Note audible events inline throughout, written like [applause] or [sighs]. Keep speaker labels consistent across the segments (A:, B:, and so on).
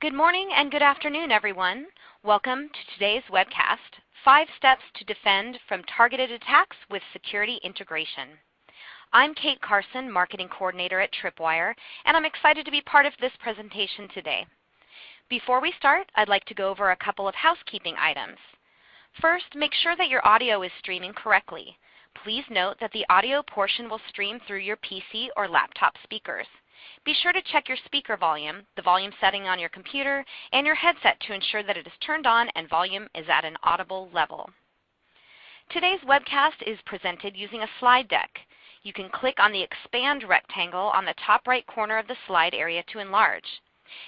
A: Good morning and good afternoon, everyone. Welcome to today's webcast, Five Steps to Defend from Targeted Attacks with Security Integration. I'm Kate Carson, Marketing Coordinator at Tripwire, and I'm excited to be part of this presentation today. Before we start, I'd like to go over a couple of housekeeping items. First, make sure that your audio is streaming correctly. Please note that the audio portion will stream through your PC or laptop speakers. Be sure to check your speaker volume, the volume setting on your computer, and your headset to ensure that it is turned on and volume is at an audible level. Today's webcast is presented using a slide deck. You can click on the expand rectangle on the top right corner of the slide area to enlarge.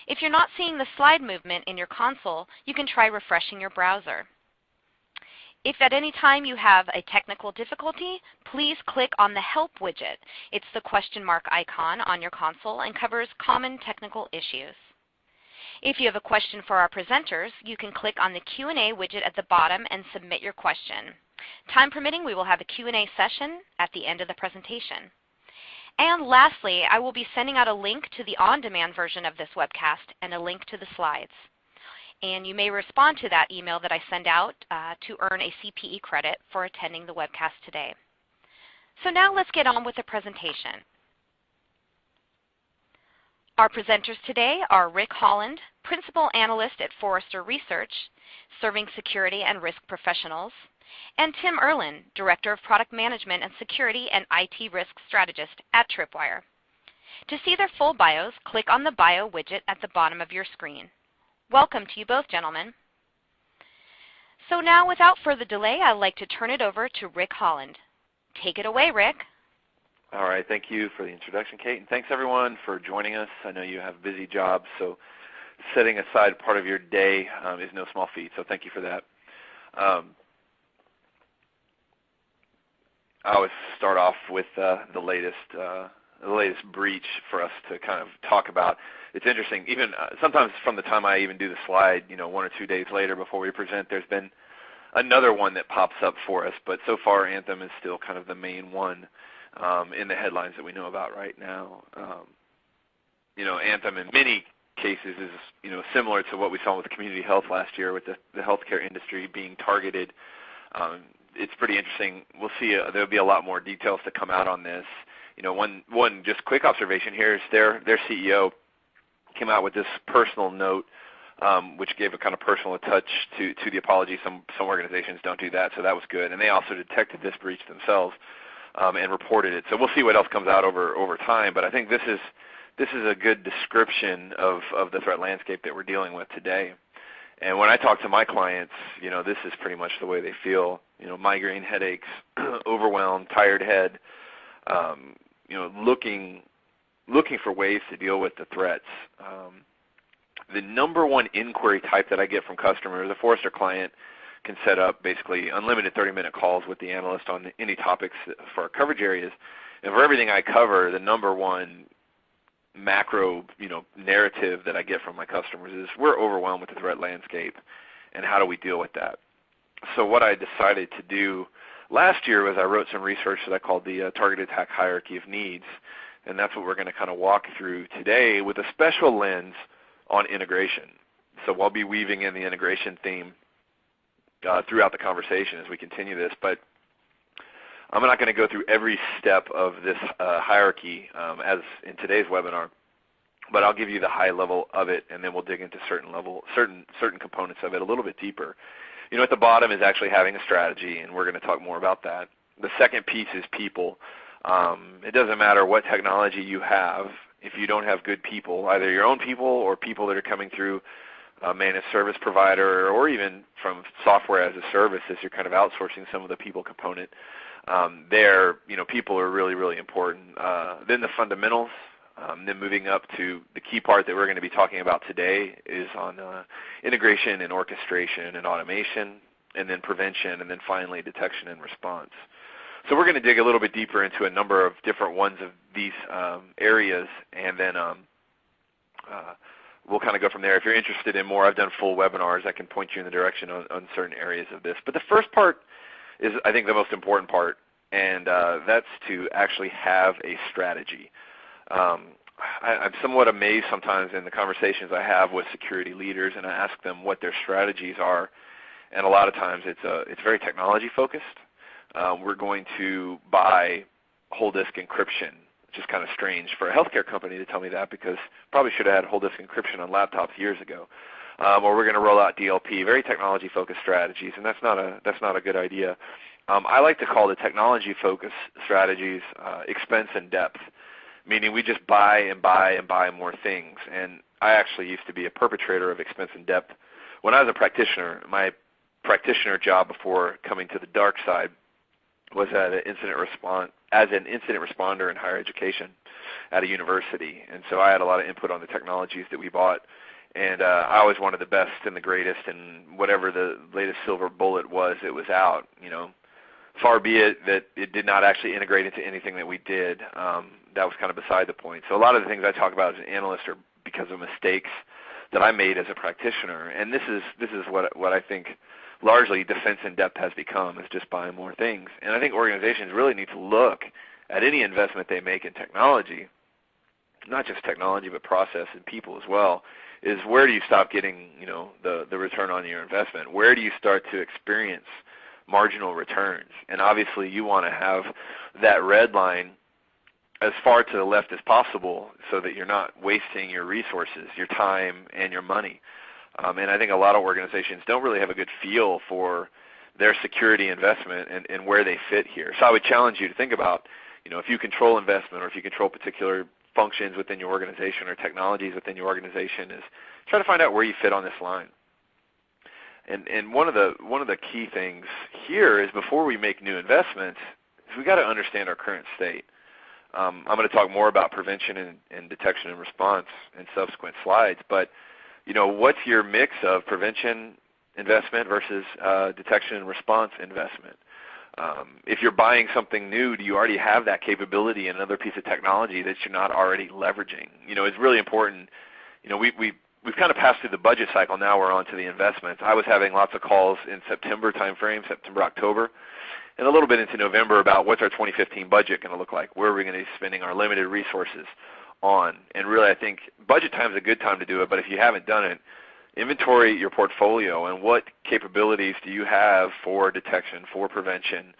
A: If you're not seeing the slide movement in your console, you can try refreshing your browser. If at any time you have a technical difficulty, please click on the Help widget. It's the question mark icon on your console and covers common technical issues. If you have a question for our presenters, you can click on the Q&A widget at the bottom and submit your question. Time permitting, we will have a Q&A session at the end of the presentation. And lastly, I will be sending out a link to the on-demand version of this webcast and a link to the slides and you may respond to that email that I send out uh, to earn a CPE credit for attending the webcast today. So now let's get on with the presentation. Our presenters today are Rick Holland, Principal Analyst at Forrester Research, serving security and risk professionals, and Tim Erlin, Director of Product Management and Security and IT Risk Strategist at Tripwire. To see their full bios, click on the Bio widget at the bottom of your screen. Welcome to you both, gentlemen. So now, without further delay, I'd like to turn it over to Rick Holland. Take it away, Rick.
B: All right. Thank you for the introduction, Kate. And thanks, everyone, for joining us. I know you have busy jobs, so setting aside part of your day um, is no small feat, so thank you for that. Um, I always start off with uh, the latest uh, the latest breach for us to kind of talk about it's interesting. Even uh, sometimes from the time I even do the slide, you know, one or two days later before we present, there's been another one that pops up for us. But so far, Anthem is still kind of the main one um, in the headlines that we know about right now. Um, you know, Anthem in many cases is you know similar to what we saw with community health last year, with the, the healthcare industry being targeted. Um, it's pretty interesting. We'll see. Uh, there'll be a lot more details to come out on this. You know, one one just quick observation here is their their CEO came out with this personal note, um, which gave a kind of personal touch to, to the apology. Some, some organizations don't do that, so that was good. And they also detected this breach themselves um, and reported it. So we'll see what else comes out over, over time. But I think this is, this is a good description of, of the threat landscape that we're dealing with today. And when I talk to my clients, you know, this is pretty much the way they feel. You know, migraine headaches, [clears throat] overwhelmed, tired head, um, you know, looking looking for ways to deal with the threats. Um, the number one inquiry type that I get from customers, a Forrester client can set up basically unlimited 30-minute calls with the analyst on any topics for our coverage areas. And for everything I cover, the number one macro you know, narrative that I get from my customers is we're overwhelmed with the threat landscape and how do we deal with that. So what I decided to do last year was I wrote some research that I called the uh, Target Attack Hierarchy of Needs and that's what we're going to kind of walk through today with a special lens on integration. So we'll be weaving in the integration theme uh, throughout the conversation as we continue this, but I'm not going to go through every step of this uh, hierarchy um, as in today's webinar, but I'll give you the high level of it, and then we'll dig into certain level, certain certain components of it a little bit deeper. You know, at the bottom is actually having a strategy, and we're going to talk more about that. The second piece is people. Um, it doesn't matter what technology you have if you don't have good people, either your own people or people that are coming through a managed service provider or even from software as a service as you're kind of outsourcing some of the people component. Um, there, you know, people are really, really important. Uh, then the fundamentals, um, then moving up to the key part that we're going to be talking about today is on uh, integration and orchestration and automation, and then prevention, and then finally detection and response. So we're going to dig a little bit deeper into a number of different ones of these um, areas, and then um, uh, we'll kind of go from there. If you're interested in more, I've done full webinars. I can point you in the direction on, on certain areas of this. But the first part is, I think, the most important part, and uh, that's to actually have a strategy. Um, I, I'm somewhat amazed sometimes in the conversations I have with security leaders, and I ask them what their strategies are, and a lot of times it's uh, it's very technology focused. Uh, we're going to buy whole disk encryption, which is kind of strange for a healthcare company to tell me that because probably should have had whole disk encryption on laptops years ago. Um, or we're going to roll out DLP, very technology focused strategies, and that's not a that's not a good idea. Um, I like to call the technology focused strategies uh, expense and depth meaning we just buy and buy and buy more things. And I actually used to be a perpetrator of expense and depth. When I was a practitioner, my practitioner job before coming to the dark side was at an incident response as an incident responder in higher education at a university. And so I had a lot of input on the technologies that we bought. And uh, I always wanted the best and the greatest, and whatever the latest silver bullet was, it was out. You know, far be it that it did not actually integrate into anything that we did. Um, that was kind of beside the point. So a lot of the things I talk about as an analyst are because of mistakes that I made as a practitioner. And this is this is what what I think largely defense in depth has become is just buying more things. And I think organizations really need to look at any investment they make in technology, not just technology but process and people as well, is where do you stop getting, you know, the the return on your investment? Where do you start to experience marginal returns? And obviously you want to have that red line as far to the left as possible so that you're not wasting your resources, your time, and your money. Um, and I think a lot of organizations don't really have a good feel for their security investment and, and where they fit here. So I would challenge you to think about, you know, if you control investment or if you control particular functions within your organization or technologies within your organization, is try to find out where you fit on this line. And and one of the one of the key things here is before we make new investments, is we got to understand our current state. Um, I'm going to talk more about prevention and, and, detection and response in subsequent slides. But you know, what's your mix of prevention investment versus uh, detection and response investment? Um, if you're buying something new, do you already have that capability in another piece of technology that you're not already leveraging? You know, it's really important. You know, we we we've kind of passed through the budget cycle. Now we're on to the investments. I was having lots of calls in September timeframe, September October and a little bit into November about what's our 2015 budget going to look like. Where are we going to be spending our limited resources on? And really, I think budget time is a good time to do it. But if you haven't done it, inventory your portfolio and what capabilities do you have for detection, for prevention,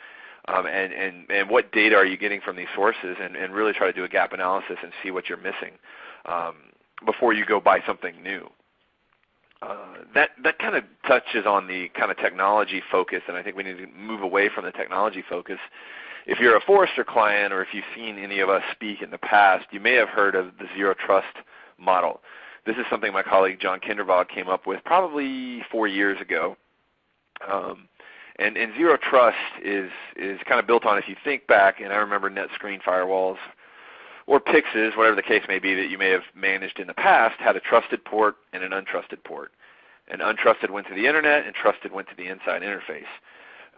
B: um, and, and, and what data are you getting from these sources, and, and really try to do a gap analysis and see what you're missing um, before you go buy something new. Uh, that that kind of touches on the kind of technology focus, and I think we need to move away from the technology focus. If you're a Forrester client, or if you've seen any of us speak in the past, you may have heard of the zero trust model. This is something my colleague John Kindervag came up with probably four years ago. Um, and, and zero trust is is kind of built on if you think back, and I remember NetScreen firewalls or PIXs, whatever the case may be that you may have managed in the past, had a trusted port and an untrusted port. And untrusted went to the internet, and trusted went to the inside interface.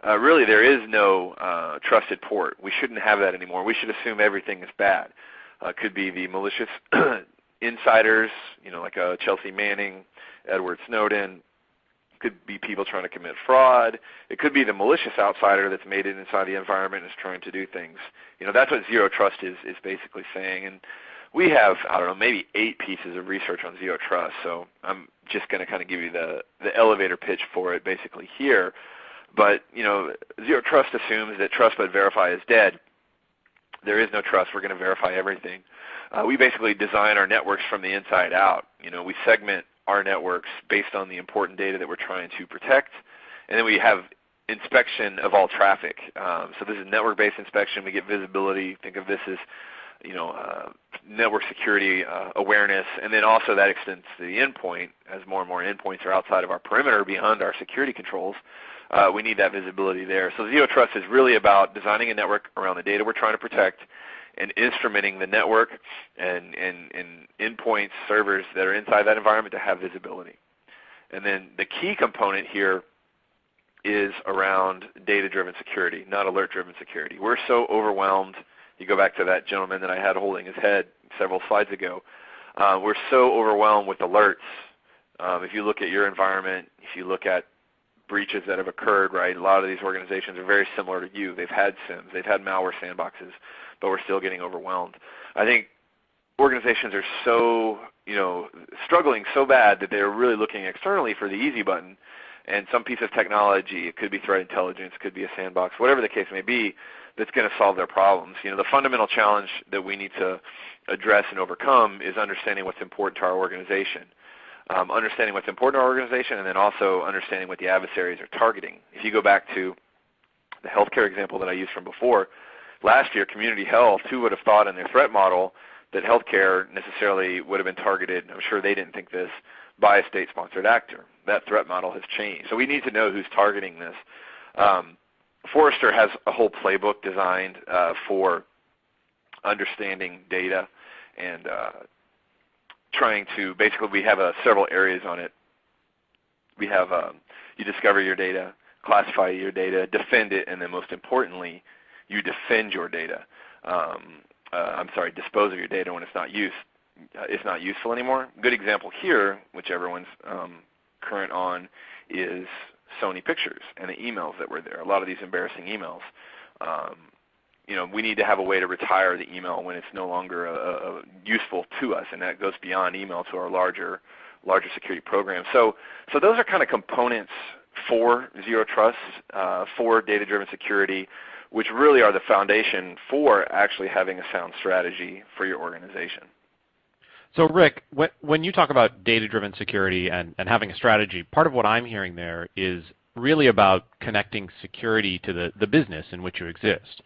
B: Uh, really, there is no uh, trusted port. We shouldn't have that anymore. We should assume everything is bad. Uh, could be the malicious [clears throat] insiders, you know, like uh, Chelsea Manning, Edward Snowden, could be people trying to commit fraud. It could be the malicious outsider that's made it inside the environment and is trying to do things. You know, that's what zero trust is is basically saying. And we have I don't know maybe eight pieces of research on zero trust. So I'm just going to kind of give you the the elevator pitch for it basically here. But you know, zero trust assumes that trust but verify is dead. There is no trust. We're going to verify everything. Uh, we basically design our networks from the inside out. You know, we segment our networks based on the important data that we're trying to protect. And then we have inspection of all traffic. Um, so this is network-based inspection. We get visibility. Think of this as you know, uh, network security uh, awareness, and then also that extends to the endpoint. As more and more endpoints are outside of our perimeter, beyond our security controls, uh, we need that visibility there. So Zero Trust is really about designing a network around the data we're trying to protect, and instrumenting the network and, and, and endpoints, servers that are inside that environment to have visibility. And then the key component here is around data-driven security, not alert-driven security. We're so overwhelmed. You go back to that gentleman that I had holding his head several slides ago. Uh, we're so overwhelmed with alerts. Um, if you look at your environment, if you look at breaches that have occurred, right, a lot of these organizations are very similar to you. They've had SIEMs, they've had malware sandboxes, but we're still getting overwhelmed. I think organizations are so you know struggling so bad that they're really looking externally for the easy button and some piece of technology. It could be threat intelligence, could be a sandbox, whatever the case may be, that's going to solve their problems. You know, the fundamental challenge that we need to address and overcome is understanding what's important to our organization. Um, understanding what's important to our organization and then also understanding what the adversaries are targeting. If you go back to the healthcare example that I used from before, last year community health, who would have thought in their threat model that healthcare necessarily would have been targeted, I'm sure they didn't think this, by a state-sponsored actor. That threat model has changed. So we need to know who's targeting this. Um, Forrester has a whole playbook designed uh, for understanding data and uh, trying to basically we have uh, several areas on it. We have um, you discover your data, classify your data, defend it, and then most importantly, you defend your data. Um, uh, I'm sorry, dispose of your data when it's not used. Uh, it's not useful anymore. Good example here, which everyone's um, current on, is Sony Pictures and the emails that were there. A lot of these embarrassing emails. Um, you know, we need to have a way to retire the email when it's no longer a, a useful to us, and that goes beyond email to our larger, larger security program. So, so those are kind of components for zero trust, uh, for data-driven security, which really are the foundation for actually having a sound strategy for your organization.
C: So Rick, when you talk about data-driven security and, and having a strategy, part of what I'm hearing there is really about connecting security to the, the business in which you exist.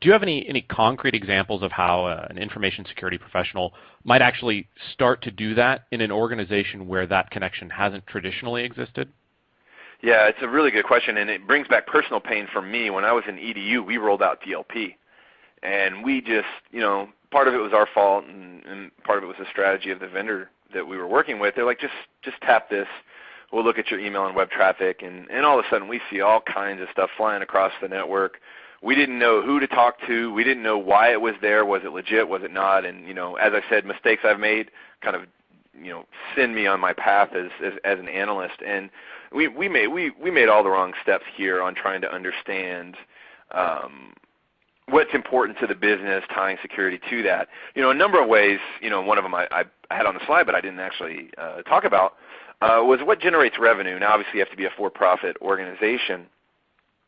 C: Do you have any, any concrete examples of how uh, an information security professional might actually start to do that in an organization where that connection hasn't traditionally existed?
B: Yeah, it's a really good question, and it brings back personal pain for me. When I was in EDU, we rolled out DLP, and we just, you know, part of it was our fault, and, and part of it was the strategy of the vendor that we were working with. They're like, just just tap this. We'll look at your email and web traffic, and and all of a sudden we see all kinds of stuff flying across the network. We didn't know who to talk to. We didn't know why it was there. Was it legit? Was it not? And you know, as I said, mistakes I've made kind of you know send me on my path as as, as an analyst. And we we made we we made all the wrong steps here on trying to understand um, what's important to the business, tying security to that. You know, a number of ways. You know, one of them I, I had on the slide, but I didn't actually uh, talk about uh, was what generates revenue. Now, obviously, you have to be a for-profit organization,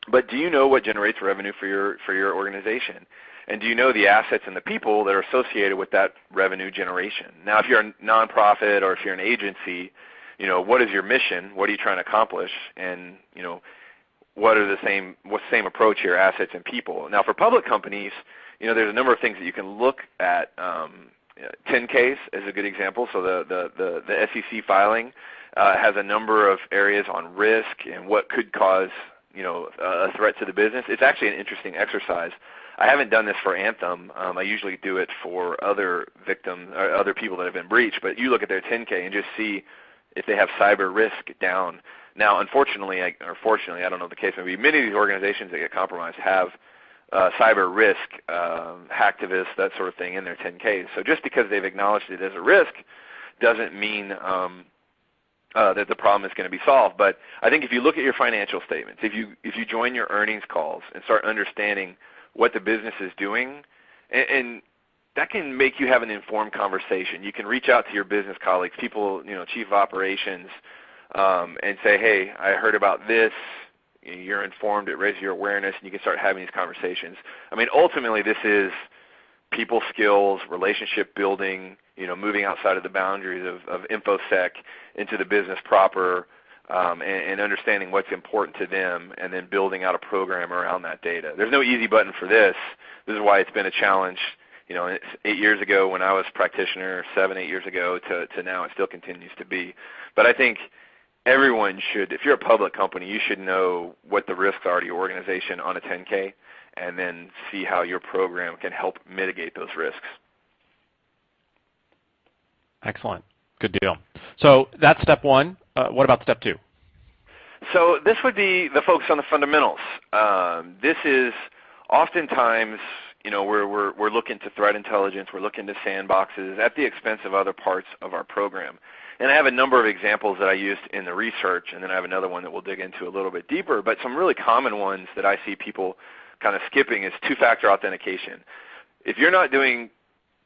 B: but do you know what generates revenue for your for your organization? And do you know the assets and the people that are associated with that revenue generation? Now, if you're a nonprofit or if you're an agency, you know, what is your mission? What are you trying to accomplish? And you know, what are the same what's the same approach here, assets and people. Now for public companies, you know, there's a number of things that you can look at. Um, 10Ks is a good example. So the the the, the SEC filing uh, has a number of areas on risk and what could cause you know a threat to the business. It's actually an interesting exercise. I haven't done this for Anthem. Um, I usually do it for other victims or other people that have been breached. But you look at their 10K and just see if they have cyber risk down. Now, unfortunately, or fortunately, I don't know the case may be, many of these organizations that get compromised have uh, cyber risk, um, hacktivists, that sort of thing in their 10Ks. So just because they've acknowledged it as a risk doesn't mean um, uh, that the problem is going to be solved. But I think if you look at your financial statements, if you if you join your earnings calls and start understanding what the business is doing, and, and that can make you have an informed conversation. You can reach out to your business colleagues, people, you know, chief of operations, um, and say, hey, I heard about this. You're informed. It raises your awareness, and you can start having these conversations. I mean, ultimately, this is people skills, relationship building, you know, moving outside of the boundaries of, of InfoSec into the business proper, um, and, and understanding what's important to them, and then building out a program around that data. There's no easy button for this. This is why it's been a challenge you know, eight years ago when I was practitioner, seven, eight years ago to, to now, it still continues to be. But I think everyone should, if you're a public company, you should know what the risks are to your organization on a 10K and then see how your program can help mitigate those risks.
C: Excellent. Good deal. So that's step one. Uh, what about step two?
B: So this would be the focus on the fundamentals. Um, this is oftentimes, you know, we're, we're, we're looking to threat intelligence, we're looking to sandboxes at the expense of other parts of our program. And I have a number of examples that I used in the research, and then I have another one that we'll dig into a little bit deeper. But some really common ones that I see people kind of skipping is two-factor authentication. If you're not doing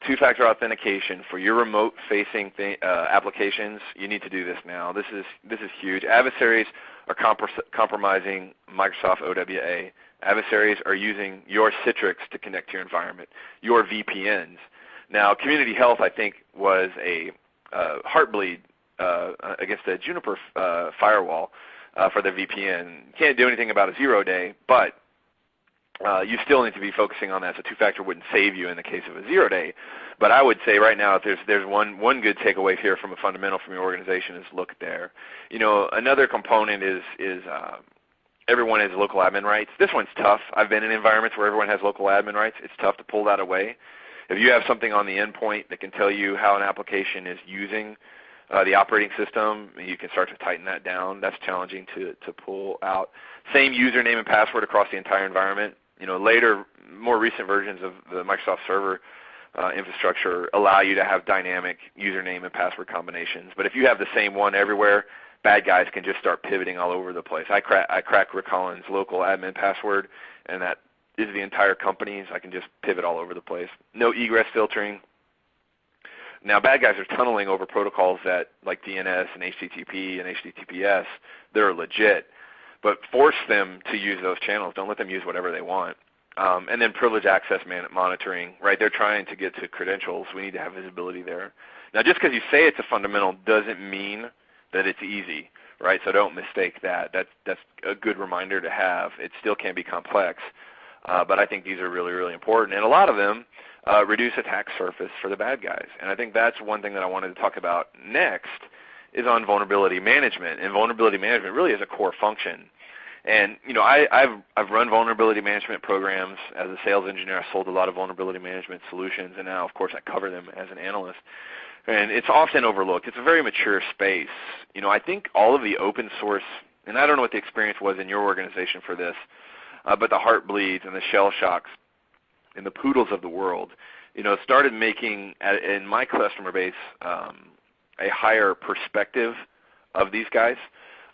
B: two-factor authentication for your remote-facing uh, applications, you need to do this now. This is this is huge. Adversaries are compromising Microsoft OWA. Adversaries are using your Citrix to connect to your environment, your VPNs. Now, Community Health, I think, was a uh, heartbleed uh, against the Juniper uh, firewall uh, for their VPN. Can't do anything about a zero day, but uh, you still need to be focusing on that. So two-factor wouldn't save you in the case of a zero day. But I would say right now, if there's there's one one good takeaway here from a fundamental from your organization is look there. You know, another component is is uh, everyone has local admin rights. This one's tough. I've been in environments where everyone has local admin rights. It's tough to pull that away. If you have something on the endpoint that can tell you how an application is using uh, the operating system, you can start to tighten that down. That's challenging to, to pull out. Same username and password across the entire environment. You know, later, more recent versions of the Microsoft Server uh, infrastructure allow you to have dynamic username and password combinations. But if you have the same one everywhere, bad guys can just start pivoting all over the place. I crack I crack Rick Collins' local admin password, and that is the entire company, so I can just pivot all over the place. No egress filtering. Now, bad guys are tunneling over protocols that, like DNS and HTTP and HTTPS, They're legit, but force them to use those channels. Don't let them use whatever they want. Um, and then privilege access monitoring, right? They're trying to get to credentials. We need to have visibility there. Now, just because you say it's a fundamental doesn't mean that it's easy, right? So don't mistake that. That's that's a good reminder to have. It still can be complex, uh, but I think these are really really important, and a lot of them uh, reduce attack surface for the bad guys. And I think that's one thing that I wanted to talk about next is on vulnerability management. And vulnerability management really is a core function. And you know, I, have I've run vulnerability management programs as a sales engineer. I sold a lot of vulnerability management solutions, and now, of course, I cover them as an analyst and it's often overlooked. It's a very mature space. You know, I think all of the open source, and I don't know what the experience was in your organization for this, uh, but the Heartbleeds and the Shell Shocks and the Poodles of the world, you know, started making in my customer base um, a higher perspective of these guys.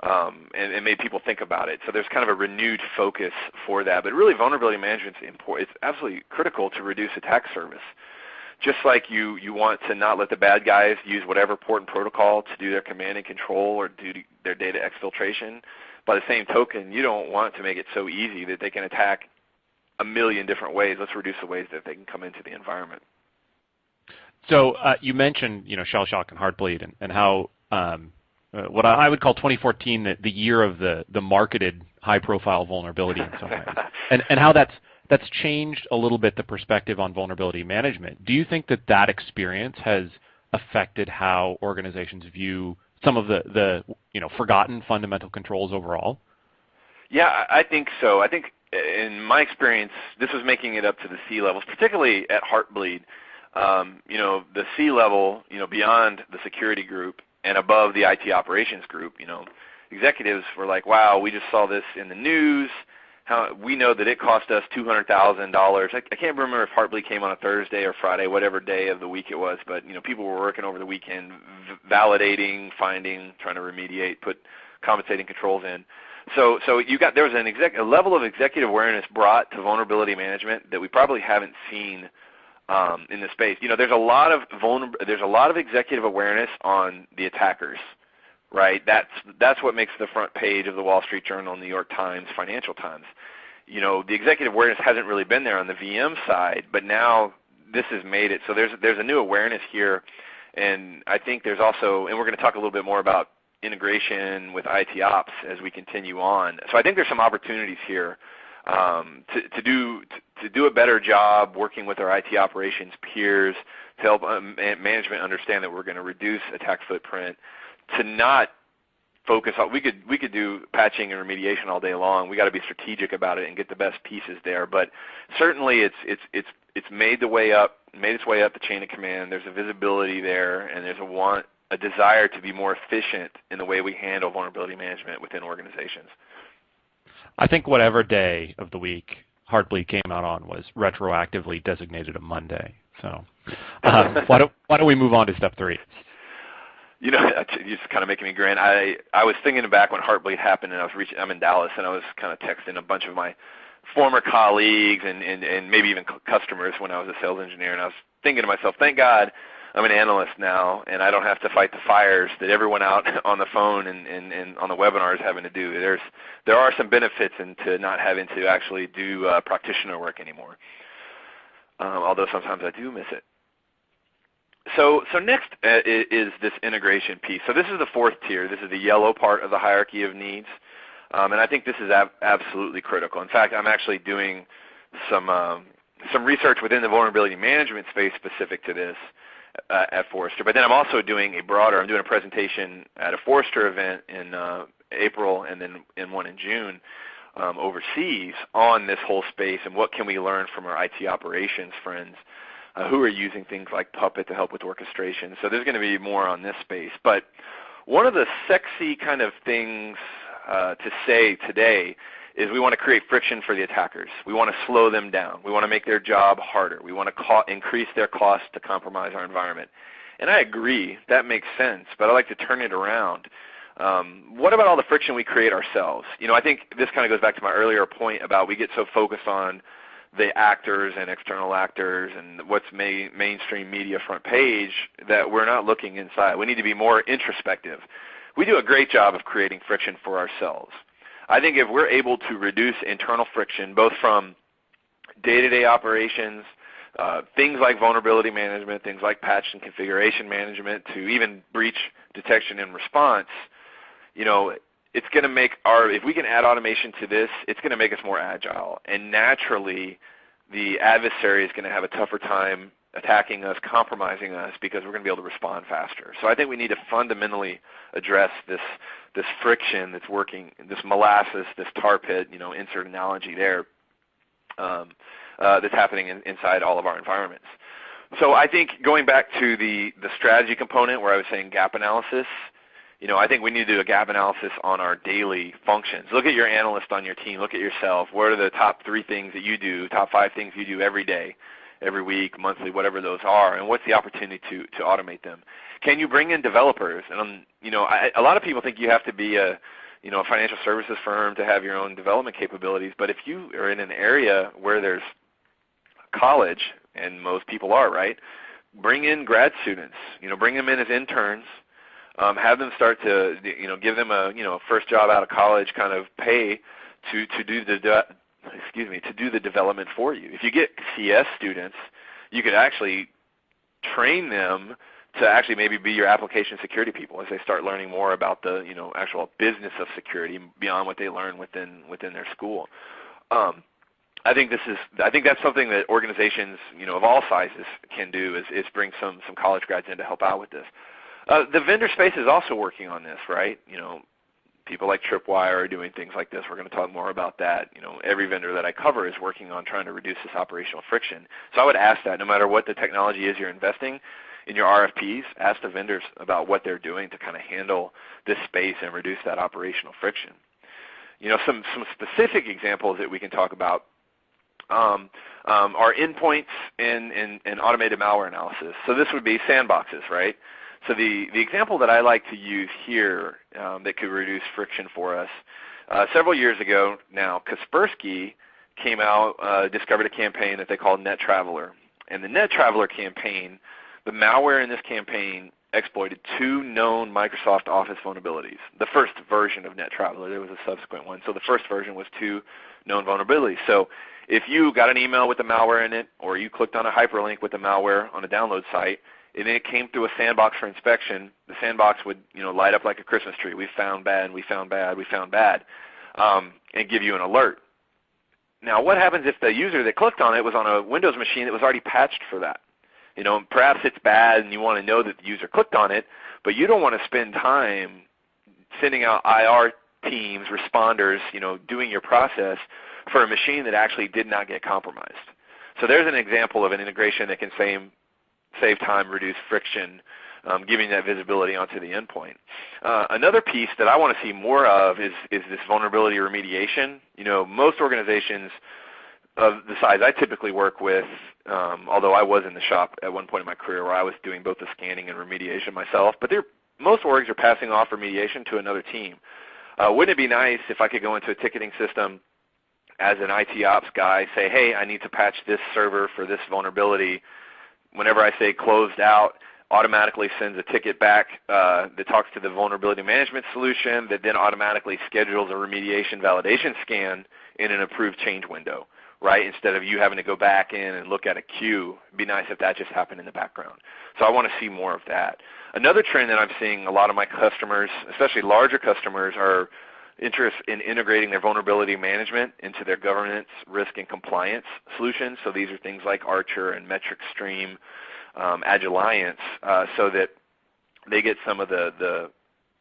B: Um, and, and made people think about it. So there's kind of a renewed focus for that. But really, vulnerability management is important. It's absolutely critical to reduce attack surface just like you, you want to not let the bad guys use whatever port and protocol to do their command and control or do their data exfiltration, by the same token, you don't want to make it so easy that they can attack a million different ways. Let's reduce the ways that they can come into the environment.
C: So uh, you mentioned you know shell shock and heartbleed and, and how um, uh, what I would call 2014 the, the year of the the marketed high profile vulnerability in some ways, [laughs] and and how that's that's changed a little bit the perspective on vulnerability management. Do you think that that experience has affected how organizations view some of the, the you know forgotten fundamental controls overall?
B: Yeah, I think so. I think in my experience, this was making it up to the C levels, particularly at Heartbleed. Um, you know, the C level, you know, beyond the security group and above the IT operations group, you know, executives were like, "Wow, we just saw this in the news how we know that it cost us two hundred thousand dollars. I, I can't remember if Heartbleed came on a Thursday or Friday, whatever day of the week it was. But you know, people were working over the weekend, validating, finding, trying to remediate, put compensating controls in. So, so you got there was a level of executive awareness brought to vulnerability management that we probably haven't seen um, in the space. You know, there's a lot of vulner, there's a lot of executive awareness on the attackers right? That's that's what makes the front page of the Wall Street Journal, New York Times, Financial Times. You know, the executive awareness hasn't really been there on the VM side, but now this has made it. So there's there's a new awareness here, and I think there's also, and we're going to talk a little bit more about integration with IT ops as we continue on. So I think there's some opportunities here um, to, to do to, do a better job working with our IT operations peers to help um, management understand that we're going to reduce attack footprint to not focus on we could we could do patching and remediation all day long. We've got to be strategic about it and get the best pieces there. But certainly it's it's it's it's made the way up, made its way up the chain of command. There's a visibility there, and there's a want a desire to be more efficient in the way we handle vulnerability management within organizations.
C: I think whatever day of the week Heartbleed came out on was retroactively designated a Monday. So um, [laughs] why don't why don't we move on to step three?
B: You know, [laughs] you're just kind of making me grin. I I was thinking back when Heartbleed happened, and I was reaching. I'm in Dallas, and I was kind of texting a bunch of my former colleagues and and, and maybe even customers when I was a sales engineer, and I was thinking to myself, thank God I'm an analyst now, and I don't have to fight the fires that everyone out [laughs] on the phone and, and, and on the webinar is having to do. There's there are some benefits into not having to actually do uh, practitioner work anymore. Um, although sometimes I do miss it. So, so next uh, is this integration piece. So this is the fourth tier. This is the yellow part of the hierarchy of needs. Um, and I think this is ab absolutely critical. In fact, I'm actually doing some, um, some research within the vulnerability management space specific to this uh, at Forrester. But then I'm also doing a broader, I'm doing a presentation at a Forrester event in uh, April and then in one in June um, overseas on this whole space and what can we learn from our IT operations friends uh, who are using things like Puppet to help with orchestration. So there's going to be more on this space. But one of the sexy kind of things uh, to say today is we want to create friction for the attackers. We want to slow them down. We want to make their job harder. We want to increase their cost to compromise our environment. And I agree, that makes sense, but I like to turn it around. Um, what about all the friction we create ourselves? You know, I think this kind of goes back to my earlier point about we get so focused on the actors and external actors and what's ma mainstream media front page that we're not looking inside. We need to be more introspective. We do a great job of creating friction for ourselves. I think if we're able to reduce internal friction, both from day-to-day -day operations, uh, things like vulnerability management, things like patch and configuration management, to even breach detection and response, you know, it's going to make our, if we can add automation to this, it's going to make us more agile. And naturally, the adversary is going to have a tougher time attacking us, compromising us, because we're going to be able to respond faster. So I think we need to fundamentally address this this friction that's working, this molasses, this tar pit, you know, insert analogy there, um, uh, that's happening in, inside all of our environments. So I think going back to the, the strategy component where I was saying gap analysis, you know, I think we need to do a gap analysis on our daily functions. Look at your analyst on your team. Look at yourself. What are the top three things that you do, top five things you do every day? Every week, monthly, whatever those are, and what's the opportunity to, to automate them? Can you bring in developers? And um, you know, I, a lot of people think you have to be a you know a financial services firm to have your own development capabilities. But if you are in an area where there's college, and most people are, right? Bring in grad students. You know, bring them in as interns. Um, have them start to you know give them a you know first job out of college kind of pay to to do the excuse me, to do the development for you. If you get CS students, you could actually train them to actually maybe be your application security people as they start learning more about the you know actual business of security beyond what they learn within within their school. Um, I think this is I think that's something that organizations you know of all sizes can do is, is bring some some college grads in to help out with this. Uh, the vendor space is also working on this, right? You know, people like Tripwire are doing things like this. We're going to talk more about that. You know, every vendor that I cover is working on trying to reduce this operational friction. So I would ask that no matter what the technology is you're investing in your RFPs, ask the vendors about what they're doing to kind of handle this space and reduce that operational friction. You know, some, some specific examples that we can talk about um, um, are endpoints and, and, and automated malware analysis. So this would be sandboxes, right? So the, the example that I like to use here um, that could reduce friction for us, uh, several years ago now, Kaspersky came out, uh, discovered a campaign that they called Net Traveler. And the Net Traveler campaign, the malware in this campaign exploited two known Microsoft Office vulnerabilities. The first version of Net Traveler, there was a subsequent one. So the first version was two known vulnerabilities. So if you got an email with the malware in it, or you clicked on a hyperlink with the malware on a download site, and then it came through a sandbox for inspection, the sandbox would you know light up like a Christmas tree. We found bad, we found bad, we found bad, um, and give you an alert. Now, what happens if the user that clicked on it was on a Windows machine that was already patched for that? You know, perhaps it's bad and you want to know that the user clicked on it, but you don't want to spend time sending out IR teams, responders, you know, doing your process for a machine that actually did not get compromised. So there's an example of an integration that can save save time, reduce friction, um, giving that visibility onto the endpoint. Uh, another piece that I want to see more of is, is this vulnerability remediation. You know, most organizations of the size I typically work with, um, although I was in the shop at one point in my career where I was doing both the scanning and remediation myself, but most orgs are passing off remediation to another team. Uh, wouldn't it be nice if I could go into a ticketing system as an IT ops guy, say, hey, I need to patch this server for this vulnerability, whenever I say closed out, automatically sends a ticket back uh, that talks to the vulnerability management solution that then automatically schedules a remediation validation scan in an approved change window, right? Instead of you having to go back in and look at a queue. It'd be nice if that just happened in the background. So I want to see more of that. Another trend that I'm seeing a lot of my customers, especially larger customers, are interest in integrating their vulnerability management into their governance, risk, and compliance solutions. So these are things like Archer and Metric Stream, um, Agiliance, uh, so that they get some of the, the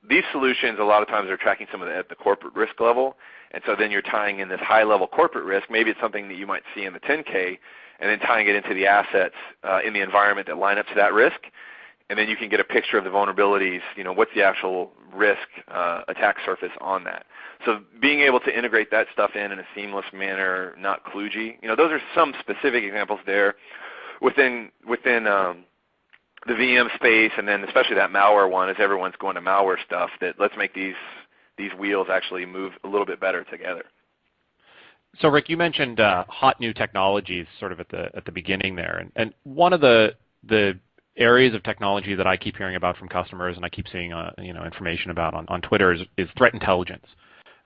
B: these solutions a lot of times are tracking some of the at the corporate risk level, and so then you're tying in this high level corporate risk. Maybe it's something that you might see in the 10K, and then tying it into the assets uh, in the environment that line up to that risk, and then you can get a picture of the vulnerabilities. You know, what's the actual risk uh, attack surface on that? So being able to integrate that stuff in in a seamless manner, not kludgy. You know, those are some specific examples there within within um, the VM space, and then especially that malware one, as everyone's going to malware stuff. That let's make these these wheels actually move a little bit better together.
C: So Rick, you mentioned uh, hot new technologies sort of at the at the beginning there, and, and one of the the areas of technology that I keep hearing about from customers and I keep seeing uh, you know information about on, on Twitter is, is threat intelligence.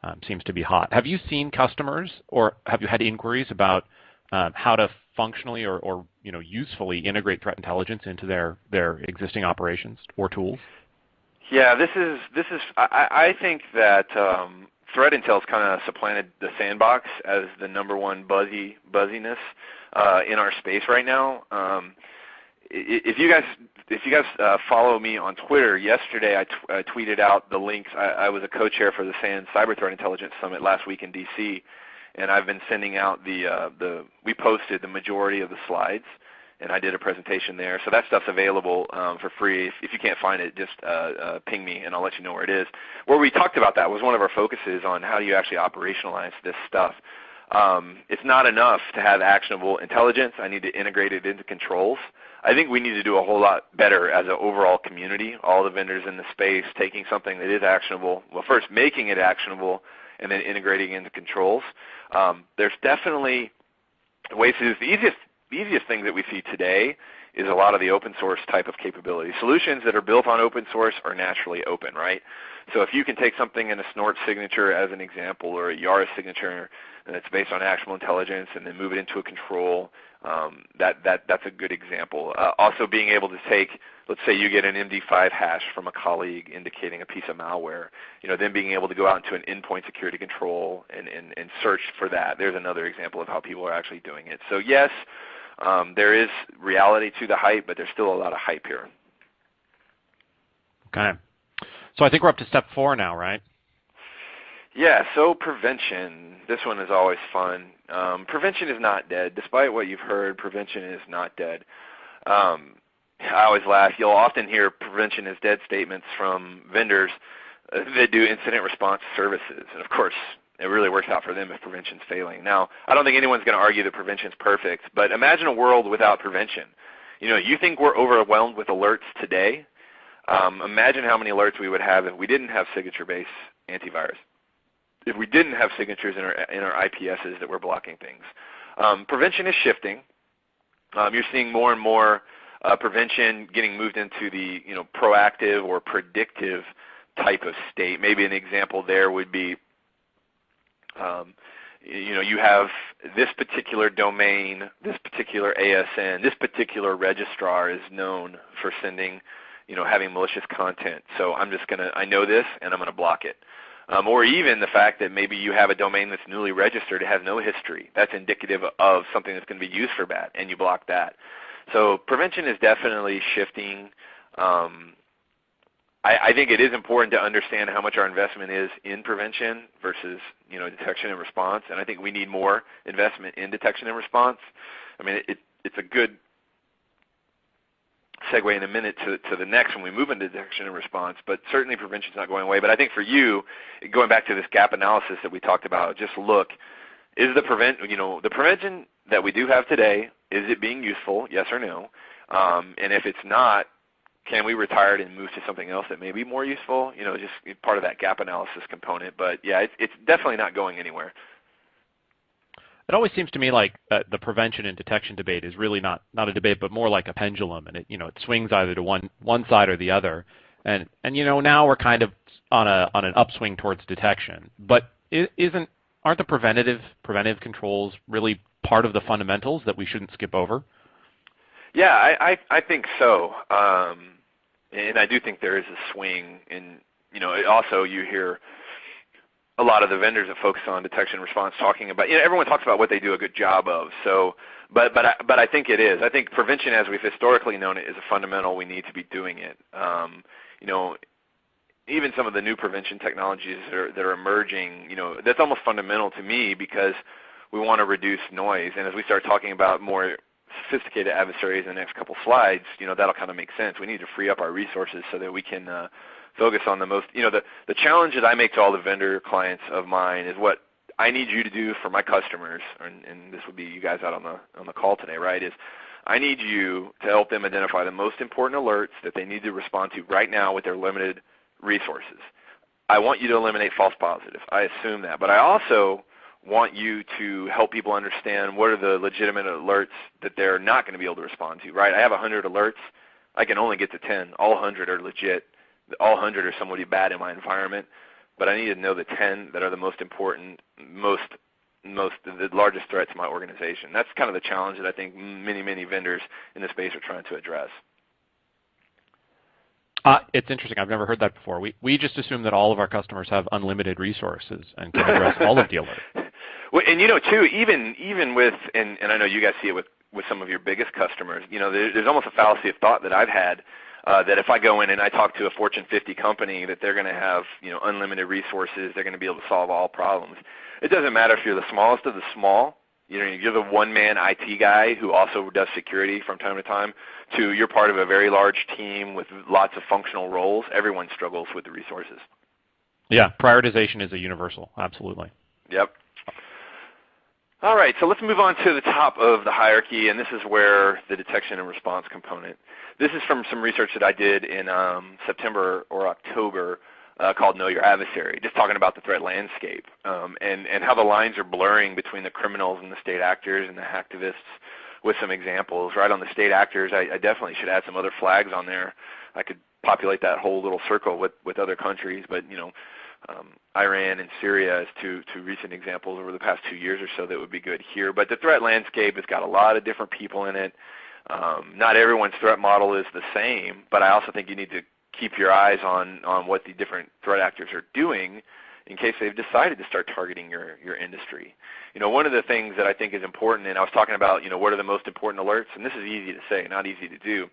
C: Um, seems to be hot. Have you seen customers or have you had inquiries about um, how to functionally or, or you know usefully integrate threat intelligence into their their existing operations or tools?
B: Yeah, this is this is I, I think that um, threat intel's kind of supplanted the sandbox as the number one buzzy buzziness uh, in our space right now. Um, if you guys if you guys uh, follow me on Twitter, yesterday I, t- I tweeted out the links. I, I was a co-chair for the SANS Cyber Threat Intelligence Summit last week in D.C and I've been sending out the uh, the we posted the majority of the slides, and I did a presentation there. So that stuff's available um, for free. If, if, you can't find it, just uh, uh, ping me, and I'll let you know where it is. Where we talked about that was one of our focuses on how do you actually operationalize this stuff. Um, it's not enough to have actionable intelligence. I need to integrate it into controls. I think we need to do a whole lot better as an overall community, all the vendors in the space, taking something that is actionable, well first making it actionable, and then integrating into controls. Um, there's definitely ways to do. The easiest, easiest thing that we see today is a lot of the open source type of capability. Solutions that are built on open source are naturally open, right? So if you can take something in a Snort signature as an example or a Yara signature and it's based on actionable intelligence and then move it into a control, um, that, that, that's a good example. Uh, also being able to take let's say you get an MD5 hash from a colleague indicating a piece of malware, you know, then being able to go out into an endpoint security control and, and, and search for that. There's another example of how people are actually doing it. So yes, um, there is reality to the hype, but there's still a lot of hype here.
C: Okay. So I think we're up to step four now, right?
B: Yeah, so prevention. This one is always fun. Um, prevention is not dead. Despite what you've heard, prevention is not dead. Um, I always laugh. You'll often hear prevention is dead statements from vendors uh, that do incident response services. And of course, it really works out for them if prevention's failing. Now, I don't think anyone's going to argue that prevention's perfect, but imagine a world without prevention. You know, you think we're overwhelmed with alerts today? Um, imagine how many alerts we would have if we didn't have signature-based antivirus. If we didn't have signatures in our, in our IPSs that were blocking things. Um, prevention is shifting. Um, you're seeing more and more uh, prevention getting moved into the you know proactive or predictive type of state. Maybe an example there would be um, you know you have this particular domain, this particular ASN, this particular registrar is known for sending you know having malicious content. So I'm just gonna I know this and I'm gonna block it. Um, or even the fact that maybe you have a domain that's newly registered, it has no history. That's indicative of something that's going to be used for bad, and you block that. So prevention is definitely shifting. Um, I, I, think it is important to understand how much our investment is in prevention versus you know detection and response, and I think we need more investment in detection and response. I mean, it, it's a good segue in a minute to, to the next when we move into detection and response, but certainly prevention is not going away. But I think for you, going back to this gap analysis that we talked about, just look, is the prevent, you know, the prevention that we do have today, is it being useful, yes or no? Um, and if it's not, can we retire it and move to something else that may be more useful? You know, just part of that gap analysis component. But yeah, it's, it's definitely not going anywhere.
C: It always seems to me like uh, the prevention and detection debate is really not not a debate, but more like a pendulum, and it you know it swings either to one one side or the other. And and you know now we're kind of on a on an upswing towards detection, but isn't aren't the preventative preventive controls really part of the fundamentals that we shouldn't skip over?
B: Yeah, I I, I think so, um, and I do think there is a swing. In you know, also you hear a lot of the vendors that focus on detection response talking about you know everyone talks about what they do a good job of. So but but I, but I think it is. I think prevention as we've historically known it is a fundamental we need to be doing it. Um, you know even some of the new prevention technologies that are, that are emerging you know that's almost fundamental to me because we want to reduce noise. And as we start talking about more sophisticated adversaries in the next couple slides you know that'll kind of make sense. We need to free up our resources so that we can uh, focus on the most, you know, the, the challenge that I make to all the vendor clients of mine is what I need you to do for my customers, and, and this would be you guys out on the, on the call today, right, is I need you to help them identify the most important alerts that they need to respond to right now with their limited resources. I want you to eliminate false positives. I assume that. But I also want you to help people understand what are the legitimate alerts that they're not going to be able to respond to, right? I have 100 alerts. I can only get to 10. All 100 are legit all 100 are somebody bad in my environment, but I need to know the 10 that are the most important, most most the largest threat to my organization. That's kind of the challenge that I think many many vendors in the space are trying to address.
C: Uh, it's interesting. I've never heard that before. We we just assume that all of our customers have unlimited resources and can address [laughs] all of the alerts.
B: Well, and you know too, even even with and and I know you guys see it with with some of your biggest customers. You know, there, there's almost a fallacy of thought that I've had uh, that if I go in and I talk to a Fortune 50 company that they're going to have you know unlimited resources, they're going to be able to solve all problems. It doesn't matter if you're the smallest of the small. You know, you're the one-man IT guy who also does security from time to time. To you're part of a very large team with lots of functional roles. Everyone struggles with the resources.
C: Yeah, prioritization is a universal. Absolutely.
B: Yep. All right, so let's move on to the top of the hierarchy, and this is where the detection and response component this is from some research that I did in um, September or October uh, called Know Your Adversary, just talking about the threat landscape um, and, and how the lines are blurring between the criminals and the state actors and the hacktivists with some examples. Right on the state actors, I, I definitely should add some other flags on there. I could populate that whole little circle with, with other countries, but you know, um, Iran and Syria as two, two recent examples over the past two years or so that would be good here. But the threat landscape has got a lot of different people in it. Um, not everyone's threat model is the same, but I also think you need to keep your eyes on, on what the different threat actors are doing in case they've decided to start targeting your, your industry. You know, one of the things that I think is important, and I was talking about, you know, what are the most important alerts, and this is easy to say, not easy to do.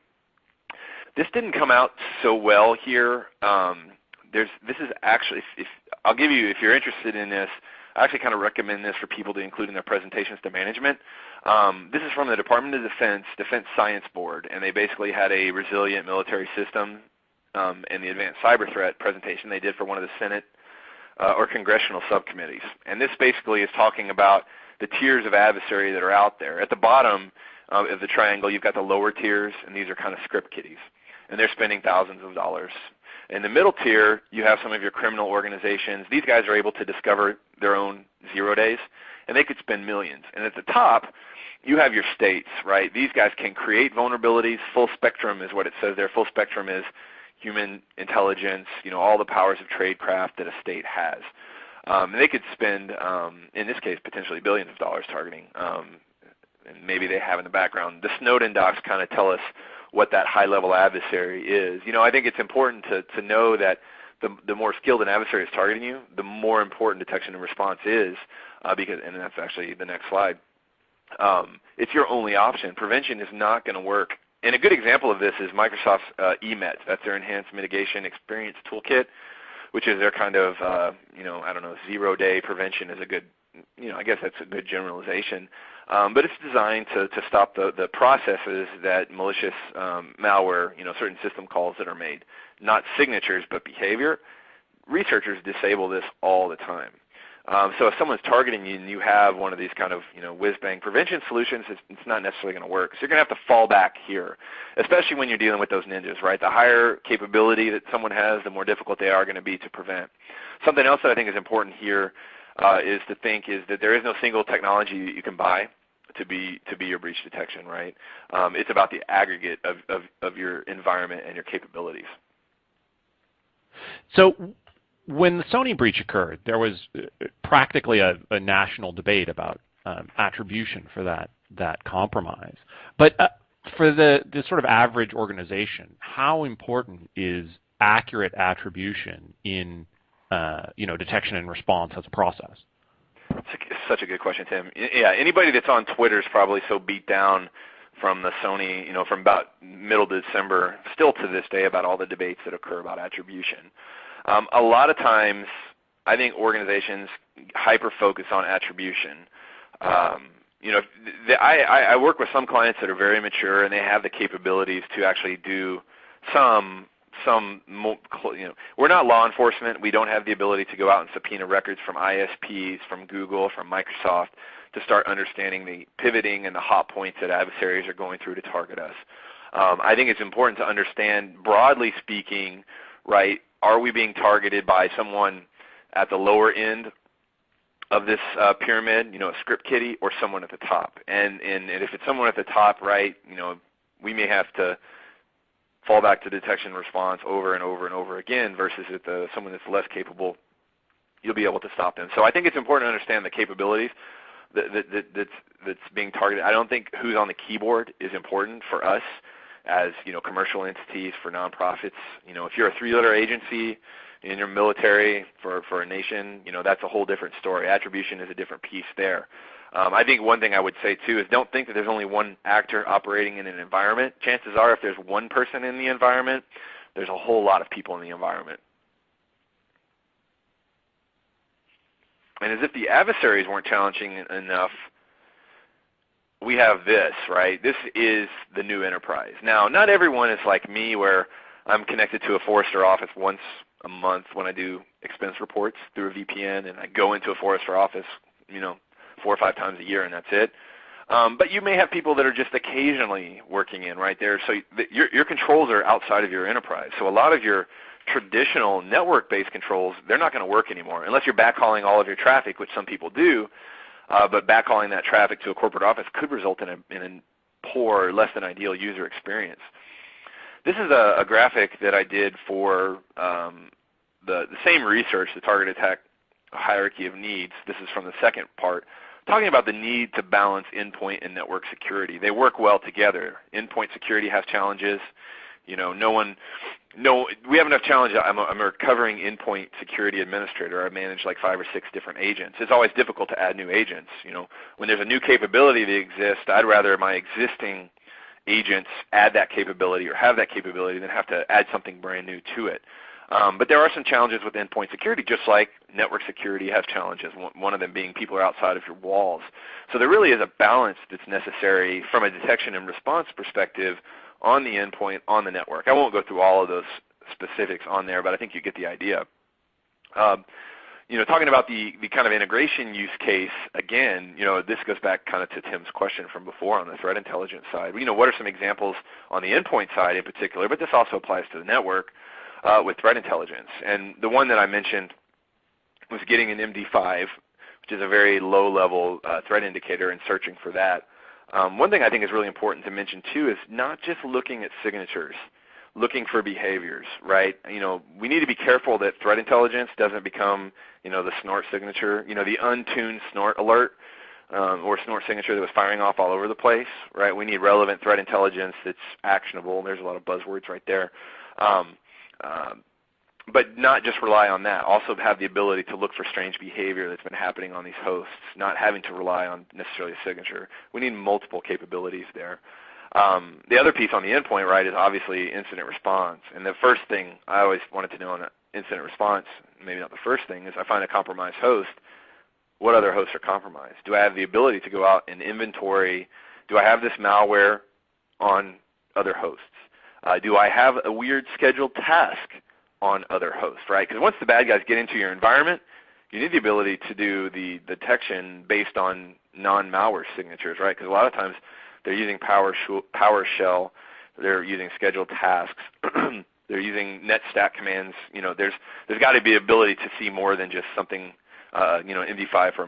B: This didn't come out so well here. Um, there's, this is actually, if, I'll give you, if you're interested in this, I actually kind of recommend this for people to include in their presentations to management. Um, this is from the Department of Defense Defense Science Board, and they basically had a resilient military system um, and the advanced cyber threat presentation they did for one of the Senate uh, or congressional subcommittees. And this basically is talking about the tiers of adversary that are out there. At the bottom uh, of the triangle, you've got the lower tiers, and these are kind of script kiddies. And they're spending thousands of dollars in the middle tier, you have some of your criminal organizations. These guys are able to discover their own zero days, and they could spend millions. And at the top, you have your states, right? These guys can create vulnerabilities. Full spectrum is what it says there. Full spectrum is human intelligence, you know, all the powers of tradecraft that a state has. Um, and they could spend, um, in this case, potentially billions of dollars targeting. Um, and maybe they have in the background. The Snowden docs kind of tell us what that high-level adversary is. You know, I think it's important to, to know that the, the more skilled an adversary is targeting you, the more important detection and response is, uh, because, and that's actually the next slide. Um, it's your only option. Prevention is not going to work. And a good example of this is Microsoft's uh, EMET. That's their Enhanced Mitigation Experience Toolkit, which is their kind of, uh, you know, I don't know, zero-day prevention is a good, you know, I guess that's a good generalization. Um, but it's designed to, to stop the, the processes that malicious um, malware, you know, certain system calls that are made, not signatures but behavior. Researchers disable this all the time. Um, so if someone's targeting you and you have one of these kind of you know whiz-bang prevention solutions, it's, it's not necessarily going to work. So you're going to have to fall back here, especially when you're dealing with those ninjas, right? The higher capability that someone has, the more difficult they are going to be to prevent. Something else that I think is important here uh, is to think is that there is no single technology that you can buy to be to be your breach detection, right? Um, it's about the aggregate of, of, of your environment and your capabilities.
C: So when the Sony breach occurred, there was uh, practically a, a national debate about um, attribution for that that compromise. But uh, for the, the sort of average organization, how important is accurate attribution in uh, you know detection and response as a process?
B: Such a good question, Tim. Yeah, anybody that's on Twitter is probably so beat down from the Sony, you know, from about middle December, still to this day, about all the debates that occur about attribution. Um, a lot of times, I think organizations hyper focus on attribution. Um, you know, the, I, I work with some clients that are very mature and they have the capabilities to actually do some some you know we're not law enforcement we don't have the ability to go out and subpoena records from ISPs from Google from Microsoft to start understanding the pivoting and the hop points that adversaries are going through to target us um, I think it's important to understand broadly speaking right are we being targeted by someone at the lower end of this uh, pyramid, you know, a script kiddie, or someone at the top. And, and, and if it's someone at the top, right, you know, we may have to fall back to detection response over and over and over again versus at the, someone that's less capable, you'll be able to stop them. So I think it's important to understand the capabilities that, that, that, that's, that's being targeted. I don't think who's on the keyboard is important for us as you know commercial entities for nonprofits. You know, if you're a three-letter agency in your military for, for a nation, you know, that's a whole different story. Attribution is a different piece there. Um, I think one thing I would say too is don't think that there's only one actor operating in an environment. Chances are if there's one person in the environment, there's a whole lot of people in the environment. And as if the adversaries weren't challenging enough, we have this, right? This is the new enterprise. Now, not everyone is like me where I'm connected to a Forrester office once a month when I do expense reports through a VPN, and I go into a Forrester office, you know, four or five times a year, and that's it. Um, but you may have people that are just occasionally working in right there. So your, your controls are outside of your enterprise. So a lot of your traditional network-based controls, they're not going to work anymore unless you're backhauling all of your traffic, which some people do. Uh, but backhauling that traffic to a corporate office could result in a, in a poor, less than ideal user experience. This is a, a graphic that I did for um, the, the same research, the target attack hierarchy of needs. This is from the second part, talking about the need to balance endpoint and network security. They work well together. Endpoint security has challenges. You know, no one, no, we have enough challenges. I'm a, I'm a recovering endpoint security administrator. I manage like five or six different agents. It's always difficult to add new agents. You know, when there's a new capability that exists, I'd rather my existing agents add that capability or have that capability than have to add something brand new to it. Um, but there are some challenges with endpoint security, just like network security has challenges, one of them being people are outside of your walls. So there really is a balance that's necessary from a detection and response perspective on the endpoint, on the network. I won't go through all of those specifics on there, but I think you get the idea. Um, you know, talking about the, the kind of integration use case, again, you know, this goes back kind of to Tim's question from before on the threat intelligence side. You know, what are some examples on the endpoint side in particular, but this also applies to the network uh, with threat intelligence. And the one that I mentioned was getting an MD5, which is a very low-level uh, threat indicator and searching for that. Um, one thing I think is really important to mention too is not just looking at signatures looking for behaviors, right? You know, we need to be careful that threat intelligence doesn't become, you know, the snort signature, you know, the untuned snort alert um, or snort signature that was firing off all over the place, right? We need relevant threat intelligence that's actionable. There's a lot of buzzwords right there. Um, uh, but not just rely on that. Also have the ability to look for strange behavior that's been happening on these hosts, not having to rely on necessarily a signature. We need multiple capabilities there. Um, the other piece on the endpoint, right, is obviously incident response. And the first thing I always wanted to know on incident response, maybe not the first thing, is I find a compromised host. What other hosts are compromised? Do I have the ability to go out and inventory? Do I have this malware on other hosts? Uh, do I have a weird scheduled task on other hosts, right? Because once the bad guys get into your environment, you need the ability to do the detection based on non-malware signatures, right? Because a lot of times they're using PowerShell. They're using scheduled tasks. [clears throat] they're using NetStat commands. You know, there's there's got to be ability to see more than just something uh, you know, MD5 for a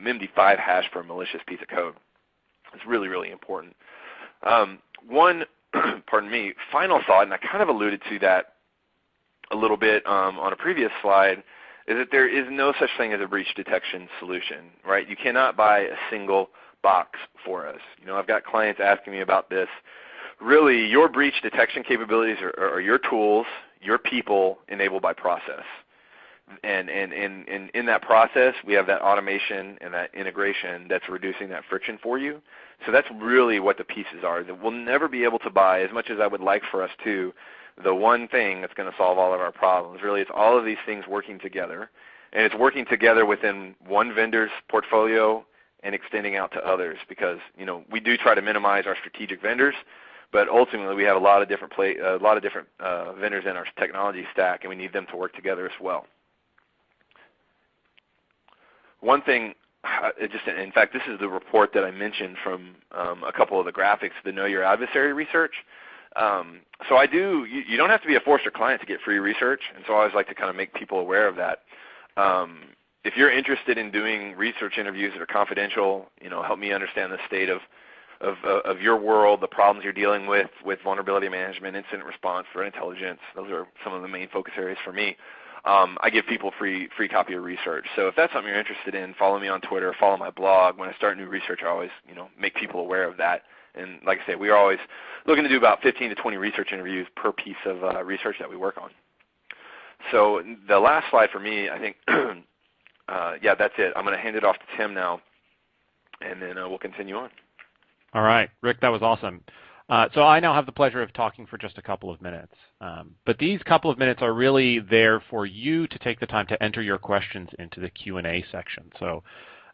B: MD5 hash for a malicious piece of code. It's really, really important. Um, one, [clears throat] pardon me, final thought, and I kind of alluded to that a little bit um, on a previous slide, is that there is no such thing as a breach detection solution, right? You cannot buy a single box for us. You know, I've got clients asking me about this. Really, your breach detection capabilities are, are your tools, your people enabled by process. And, and, and, and in that process, we have that automation and that integration that's reducing that friction for you. So that's really what the pieces are. We'll never be able to buy, as much as I would like for us to, the one thing that's going to solve all of our problems. Really, it's all of these things working together. And it's working together within one vendor's portfolio and extending out to others because you know we do try to minimize our strategic vendors, but ultimately we have a lot of different play, a lot of different uh, vendors in our technology stack, and we need them to work together as well. One thing, [sighs] just in fact, this is the report that I mentioned from um, a couple of the graphics, the Know Your Adversary research. Um, so I do. You, you, don't have to be a Forrester client to get free research, and so I always like to kind of make people aware of that. Um, if you're interested in doing research interviews that are confidential, you know, help me understand the state of, of, of your world, the problems you're dealing with with vulnerability management, incident response, threat intelligence. Those are some of the main focus areas for me. Um, I give people free free copy of research. So if that's something you're interested in, follow me on Twitter, follow my blog. When I start new research, I always you know make people aware of that. And like I say, we are always looking to do about 15 to 20 research interviews per piece of uh, research that we work on. So the last slide for me, I think [clears throat] uh, yeah, that's it. I'm going to hand it off to Tim now, and then uh, we'll continue on.
C: All right, Rick, that was awesome. Uh, so I now have the pleasure of talking for just a couple of minutes. Um, but these couple of minutes are really there for you to take the time to enter your questions into the Q&A section. So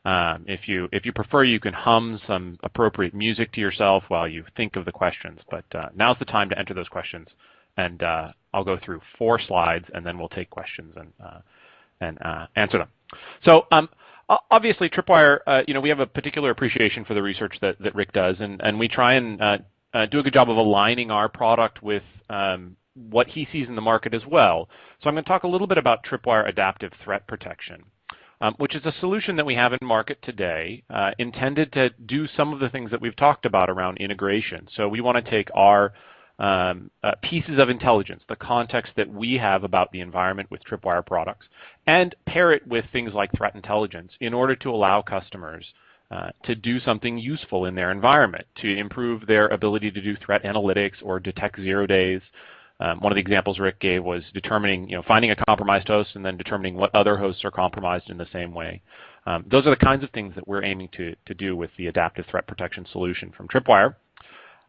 C: um, if you if you prefer, you can hum some appropriate music to yourself while you think of the questions. But uh, now's the time to enter those questions, and uh, I'll go through four slides, and then we'll take questions and uh, and uh, answer them. So um, obviously, Tripwire, you know, we have a particular appreciation for the research that, that Rick does, and, and we try and uh, do a good job of aligning our product with um, what he sees in the market as well. So I'm going to talk a little bit about Tripwire Adaptive Threat Protection. Um, which is a solution that we have in market today uh, intended to do some of the things that we've talked about around integration. So we want to take our um, uh, pieces of intelligence, the context that we have about the environment with Tripwire products, and pair it with things like threat intelligence in order to allow customers uh, to do something useful in their environment, to improve their ability to do threat analytics or detect zero days. Um, one of the examples Rick gave was determining, you know, finding a compromised host and then determining what other hosts are compromised in the same way. Um, those are the kinds of things that we're aiming to, to do with the adaptive threat protection solution from Tripwire.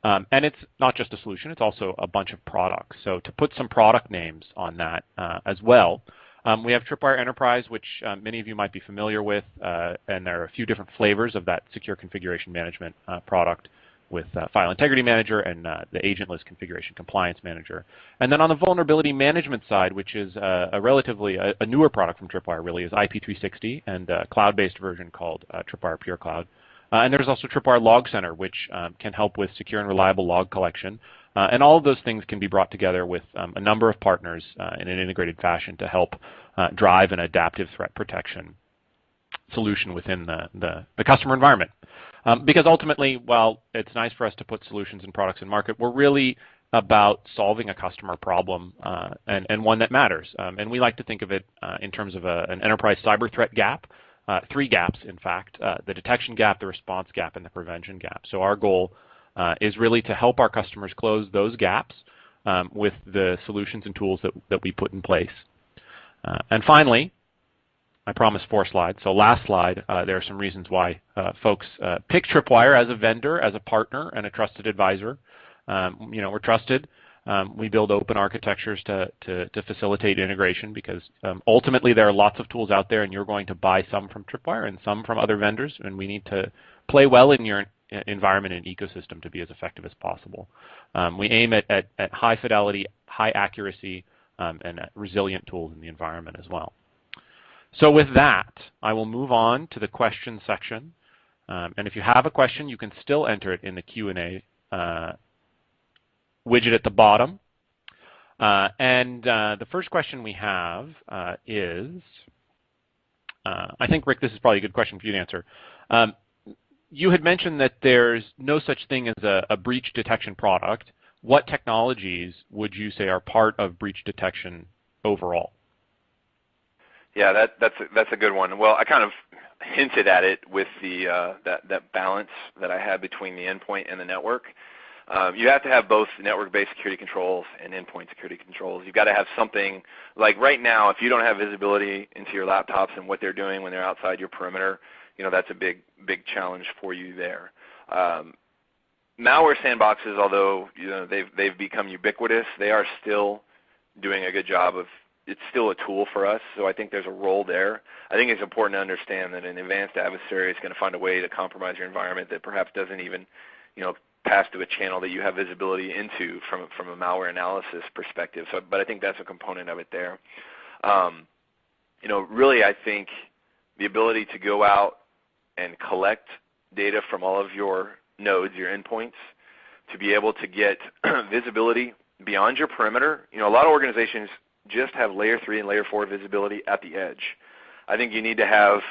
C: Um, and it's not just a solution, it's also a bunch of products. So to put some product names on that uh, as well, um, we have Tripwire Enterprise, which uh, many of you might be familiar with, uh, and there are a few different flavors of that secure configuration management uh, product with uh, File Integrity Manager and uh, the Agentless Configuration Compliance Manager. And then on the vulnerability management side, which is a relatively a, a, newer product from Tripwire really, is IP360 and a cloud-based version called Tripwire Pure Cloud. Uh, and there's also Tripwire Log Center, which um, can help with secure and reliable log collection. Uh, and all of those things can be brought together with um, a number of partners uh, in an integrated fashion to help uh, drive an adaptive threat protection solution within the, the, the customer environment. Um, because ultimately, while it's nice for us to put solutions and products in market, we're really about solving a customer problem uh, and, and, one that matters. Um, and we like to think of it uh, in terms of a, an enterprise cyber threat gap uh, three gaps, in fact, uh, the detection gap, the response gap, and the prevention gap. So our goal uh, is really to help our customers close those gaps um, with the solutions and tools that, that we put in place. Uh, and finally, I promised four slides. So last slide, uh, there are some reasons why uh, folks pick Tripwire as a vendor, as a partner, and a trusted advisor. Um, you know, we're trusted. Um, we build open architectures to, to, to facilitate integration because um, ultimately there are lots of tools out there and you're going to buy some from Tripwire and some from other vendors and we need to play well in your environment and ecosystem to be as effective as possible. Um, we aim at, at, at, high fidelity, high accuracy, um, and resilient tools in the environment as well. So with that, I will move on to the question section. Um, and if you have a question, you can still enter it in the Q&A uh, widget at the bottom. Uh, and uh, the first question we have uh, is, Uh, I think, Rick, this is probably a good question for you to answer. Um, you had mentioned that there's no such thing as a, a, breach detection product. What technologies would you say are part of breach detection overall?
B: Yeah, that, that's a, that's a good one. Well, I kind of hinted at it with the uh, that that balance that I had between the endpoint and the network. Um, you have to have both network-based security controls and endpoint security controls. You've got to have something like right now. If you don't have visibility into your laptops and what they're doing when they're outside your perimeter, you know that's a big big challenge for you there. Um, malware sandboxes, although you know they've they've become ubiquitous, they are still doing a good job of it's still a tool for us, so I think there's a role there. I think it's important to understand that an advanced adversary is going to find a way to compromise your environment that perhaps doesn't even, you know, pass to a channel that you have visibility into from from a malware analysis perspective. So, but I think that's a component of it there. Um, you know, really, I think the ability to go out and collect data from all of your nodes, your endpoints, to be able to get [clears throat] visibility beyond your perimeter. You know, a lot of organizations just have layer 3 and layer 4 visibility at the edge. I think you need to have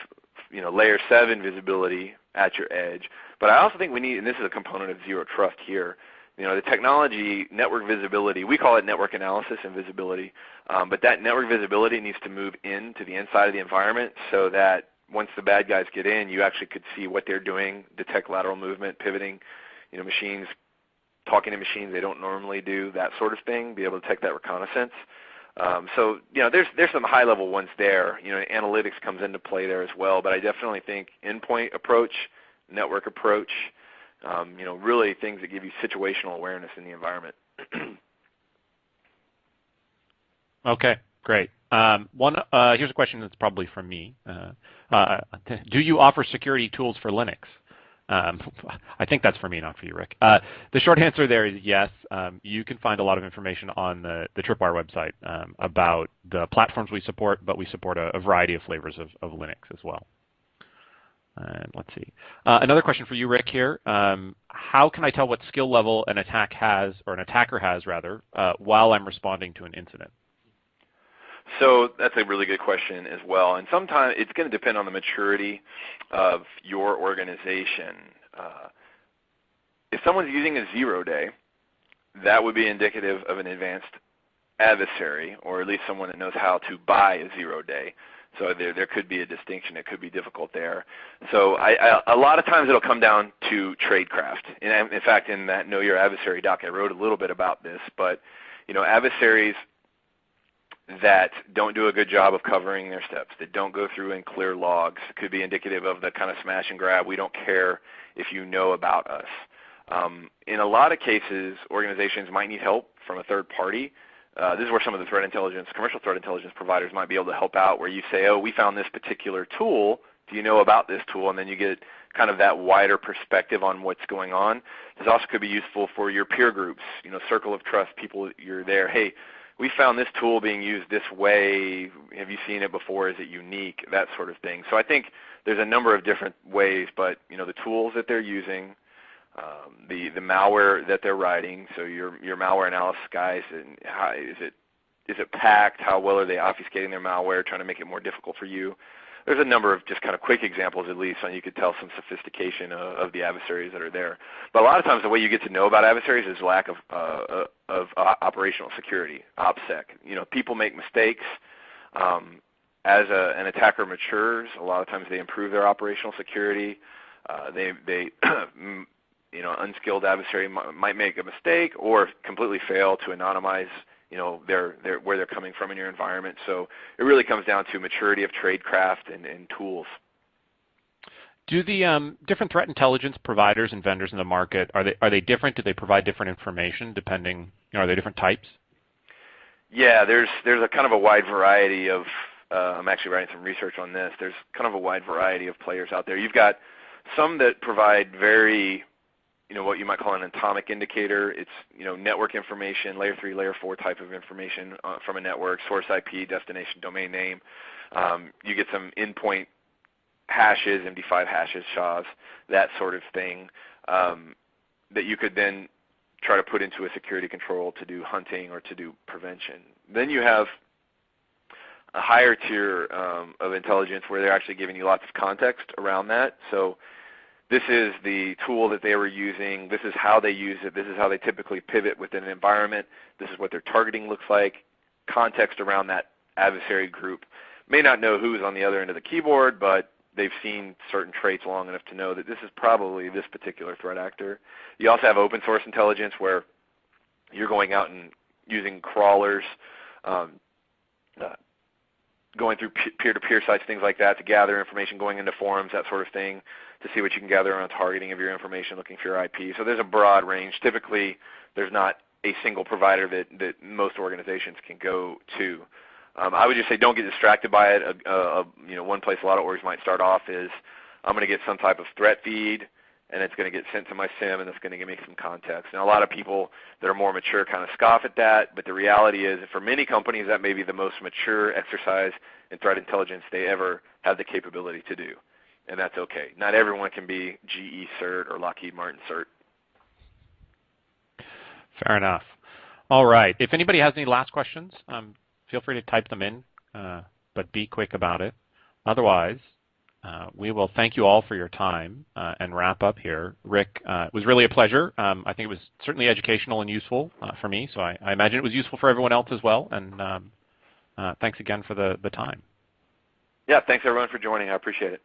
B: you know, layer 7 visibility at your edge. But I also think we need, and this is a component of zero trust here, you know, the technology, network visibility, we call it network analysis and visibility, um, but that network visibility needs to move into the inside of the environment so that once the bad guys get in, you actually could see what they're doing, detect lateral movement, pivoting, you know, machines, talking to machines they don't normally do, that sort of thing, be able to detect that reconnaissance. Um, so you know, there's there's some high level ones there. You know, analytics comes into play there as well. But I definitely think endpoint approach, network approach, um, you know, really things that give you situational awareness in the environment. [clears throat]
C: okay, great. Um, one uh, here's a question that's probably from me. Uh, uh, do you offer security tools for Linux? Um, [laughs] I think that's for me, not for you, Rick. Uh, the short answer there is yes. Um, you can find a lot of information on the, the Tripwire website um, about the platforms we support, but we support a, a variety of flavors of, of, Linux as well. And let's see. Uh, another question for you, Rick, here. Um, how can I tell what skill level an attack has, or an attacker has, rather, uh, while I'm responding to an incident?
B: So that's a really good question as well. And sometimes it's going to depend on the maturity of your organization. Uh, if someone's using a zero day, that would be indicative of an advanced adversary, or at least someone that knows how to buy a zero day. So there, there could be a distinction. It could be difficult there. So I, I, a lot of times it'll come down to tradecraft. And in fact, in that Know Your Adversary doc, I wrote a little bit about this. But you know, adversaries that don't do a good job of covering their steps, that don't go through and clear logs. Could be indicative of the kind of smash and grab. We don't care if you know about us. Um, in a lot of cases, organizations might need help from a third party. Uh, this is where some of the threat intelligence, commercial threat intelligence providers might be able to help out where you say, oh, we found this particular tool. Do you know about this tool? And then you get kind of that wider perspective on what's going on. This also could be useful for your peer groups, you know, circle of trust, people you're there. Hey, we found this tool being used this way. Have you seen it before? Is it unique? That sort of thing. So I think there's a number of different ways, but you know the tools that they're using, um, the the malware that they're writing. So your your malware analysis guys, and how, is it is it packed? How well are they obfuscating their malware, trying to make it more difficult for you? there's a number of just kind of quick examples at least, and you could tell some sophistication of, of, the adversaries that are there. But a lot of times the way you get to know about adversaries is lack of, uh, uh of uh, operational security, OPSEC. You know, people make mistakes. Um, as a, an attacker matures, a lot of times they improve their operational security. Uh, they, they [clears throat] you know, unskilled adversary might make a mistake or completely fail to anonymize you know their, their, where they're coming from in your environment. So it really comes down to maturity of tradecraft and, and tools.
C: Do the um, different threat intelligence providers and vendors in the market are they are they different? Do they provide different information depending? You know, are they different types?
B: Yeah, there's there's a kind of a wide variety of. Uh, I'm actually writing some research on this. There's kind of a wide variety of players out there. You've got some that provide very you know what you might call an atomic indicator. It's you know network information, layer three, layer four type of information uh, from a network, source IP, destination, domain name. Um, you get some endpoint hashes, MD5 hashes, SHAs, that sort of thing um, that you could then try to put into a security control to do hunting or to do prevention. Then you have a higher tier um, of intelligence where they're actually giving you lots of context around that. So this is the tool that they were using. This is how they use it. This is how they typically pivot within an environment. This is what their targeting looks like. Context around that adversary group. May not know who's on the other end of the keyboard, but they've seen certain traits long enough to know that this is probably this particular threat actor. You also have open source intelligence where you're going out and using crawlers, um, uh, going through peer-to-peer sites, things like that, to gather information, going into forums, that sort of thing, to see what you can gather on targeting of your information, looking for your IP. So there's a broad range. Typically, there's not a single provider that, that most organizations can go to. Um, I would just say don't get distracted by it. A, a, you know, one place a lot of orgs might start off is I'm going to get some type of threat feed, and it's going to get sent to my SIEM, and it's going to give me some context. Now, a lot of people that are more mature kind of scoff at that, but the reality is, for many companies, that may be the most mature exercise in threat intelligence they ever have the capability to do, and that's okay. Not everyone can be GE CERT or Lockheed Martin CERT.
C: Fair enough. All right. If anybody has any last questions, um, feel free to type them in, uh, but be quick about it. Otherwise, uh, we will thank you all for your time uh, and wrap up here. Rick, uh, it was really a pleasure. Um, I think it was certainly educational and useful uh, for me, so I, I, imagine it was useful for everyone else as well. And um, uh, thanks again for the, the time.
B: Yeah, thanks everyone for joining. I appreciate it.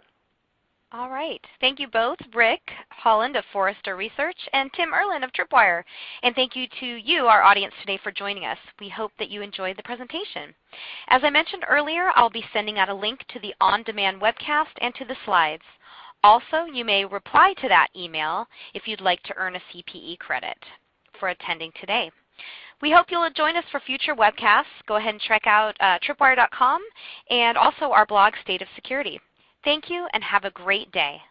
A: All right. Thank you both, Rick Holland of Forrester Research and Tim Erlin of Tripwire. And thank you to you, our audience today, for joining us. We hope that you enjoyed the presentation. As I mentioned earlier, I'll be sending out a link to the on-demand webcast and to the slides. Also, you may reply to that email if you'd like to earn a CPE credit for attending today. We hope you'll join us for future webcasts. Go ahead and check out uh, tripwire.com and also our blog, State of Security. Thank you and have a great day.